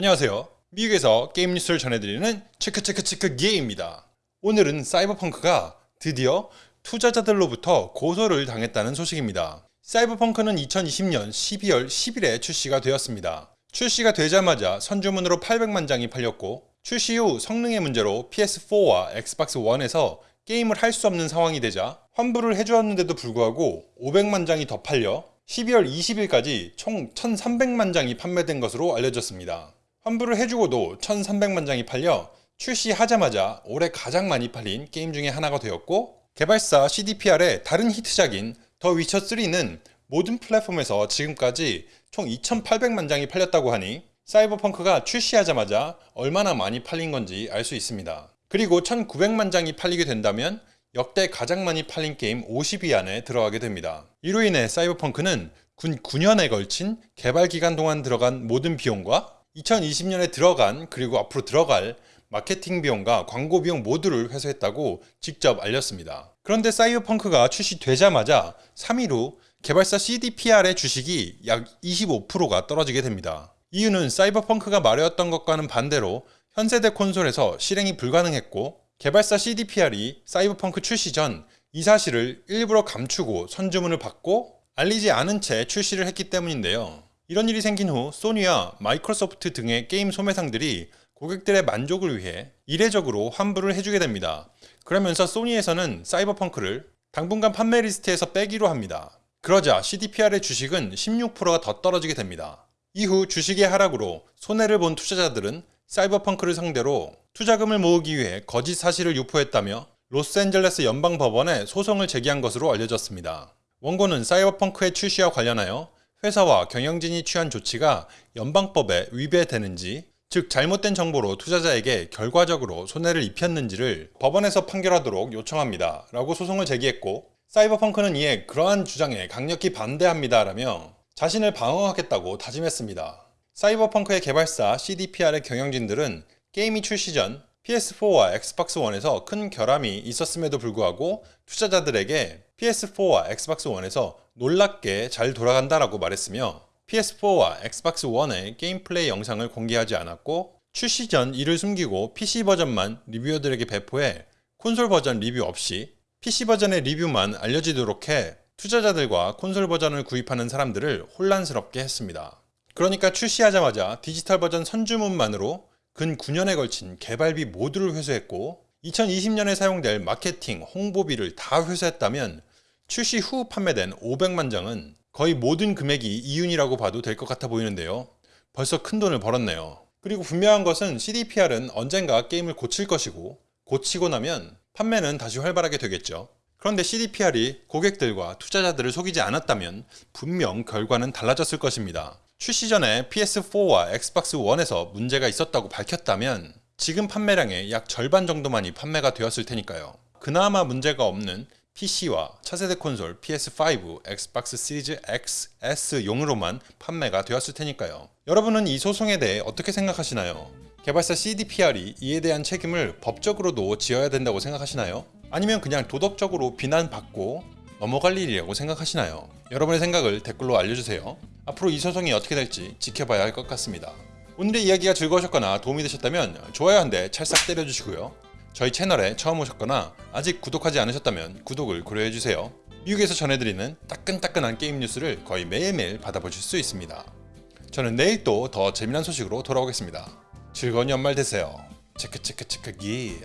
안녕하세요. 미국에서 게임 뉴스를 전해드리는 체크체크체크 게임입니다. 오늘은 사이버펑크가 드디어 투자자들로부터 고소를 당했다는 소식입니다. 사이버펑크는 2020년 12월 10일에 출시가 되었습니다. 출시가 되자마자 선주문으로 800만 장이 팔렸고 출시 후 성능의 문제로 PS4와 엑스박스 1에서 게임을 할 수 없는 상황이 되자 환불을 해주었는데도 불구하고 500만 장이 더 팔려 12월 20일까지 총 1300만 장이 판매된 것으로 알려졌습니다. 환불을 해주고도 1300만 장이 팔려 출시하자마자 올해 가장 많이 팔린 게임 중에 하나가 되었고 개발사 CDPR의 다른 히트작인 더 위쳐3는 모든 플랫폼에서 지금까지 총 2800만 장이 팔렸다고 하니 사이버펑크가 출시하자마자 얼마나 많이 팔린 건지 알 수 있습니다. 그리고 1900만 장이 팔리게 된다면 역대 가장 많이 팔린 게임 50위 안에 들어가게 됩니다. 이로 인해 사이버펑크는 군 9년에 걸친 개발 기간 동안 들어간 모든 비용과 2020년에 들어간 그리고 앞으로 들어갈 마케팅 비용과 광고 비용 모두를 회수했다고 직접 알렸습니다. 그런데 사이버펑크가 출시되자마자 3일 후 개발사 CDPR의 주식이 약 25%가 떨어지게 됩니다. 이유는 사이버펑크가 말해왔던 것과는 반대로 현세대 콘솔에서 실행이 불가능했고 개발사 CDPR이 사이버펑크 출시 전 이 사실을 일부러 감추고 선주문을 받고 알리지 않은 채 출시를 했기 때문인데요. 이런 일이 생긴 후 소니와 마이크로소프트 등의 게임 소매상들이 고객들의 만족을 위해 이례적으로 환불을 해주게 됩니다. 그러면서 소니에서는 사이버펑크를 당분간 판매 리스트에서 빼기로 합니다. 그러자 CDPR의 주식은 16%가 더 떨어지게 됩니다. 이후 주식의 하락으로 손해를 본 투자자들은 사이버펑크를 상대로 투자금을 모으기 위해 거짓 사실을 유포했다며 로스앤젤레스 연방법원에 소송을 제기한 것으로 알려졌습니다. 원고는 사이버펑크의 출시와 관련하여 회사와 경영진이 취한 조치가 연방법에 위배되는지 즉 잘못된 정보로 투자자에게 결과적으로 손해를 입혔는지를 법원에서 판결하도록 요청합니다 라고 소송을 제기했고 사이버펑크는 이에 그러한 주장에 강력히 반대합니다 라며 자신을 방어하겠다고 다짐했습니다. 사이버펑크의 개발사 CDPR의 경영진들은 게임이 출시 전 PS4와 엑스박스 1에서 큰 결함이 있었음에도 불구하고 투자자들에게 PS4와 엑스박스 1에서 놀랍게 잘 돌아간다라고 말했으며 PS4와 엑스박스 1의 게임 플레이 영상을 공개하지 않았고 출시 전 이를 숨기고 PC 버전만 리뷰어들에게 배포해 콘솔 버전 리뷰 없이 PC 버전의 리뷰만 알려지도록 해 투자자들과 콘솔 버전을 구입하는 사람들을 혼란스럽게 했습니다. 그러니까 출시하자마자 디지털 버전 선주문만으로 근 9년에 걸친 개발비 모두를 회수했고 2020년에 사용될 마케팅, 홍보비를 다 회수했다면 출시 후 판매된 500만 장은 거의 모든 금액이 이윤이라고 봐도 될 것 같아 보이는데요. 벌써 큰 돈을 벌었네요. 그리고 분명한 것은 CDPR은 언젠가 게임을 고칠 것이고 고치고 나면 판매는 다시 활발하게 되겠죠. 그런데 CDPR이 고객들과 투자자들을 속이지 않았다면 분명 결과는 달라졌을 것입니다. 출시 전에 PS4와 엑스박스 1에서 문제가 있었다고 밝혔다면 지금 판매량의 약 절반 정도만이 판매가 되었을 테니까요. 그나마 문제가 없는 PC와 차세대 콘솔 PS5, 엑스박스 시리즈 X, S용으로만 판매가 되었을 테니까요. 여러분은 이 소송에 대해 어떻게 생각하시나요? 개발사 CDPR이 이에 대한 책임을 법적으로도 지어야 된다고 생각하시나요? 아니면 그냥 도덕적으로 비난받고 넘어갈 일이라고 생각하시나요? 여러분의 생각을 댓글로 알려주세요. 앞으로 이 소송이 어떻게 될지 지켜봐야 할 것 같습니다. 오늘의 이야기가 즐거우셨거나 도움이 되셨다면 좋아요 한 대 찰싹 때려주시고요. 저희 채널에 처음 오셨거나 아직 구독하지 않으셨다면 구독을 고려해주세요. 미국에서 전해드리는 따끈따끈한 게임 뉴스를 거의 매일매일 받아보실 수 있습니다. 저는 내일 또 더 재미난 소식으로 돌아오겠습니다. 즐거운 연말 되세요. 체크체크체크 기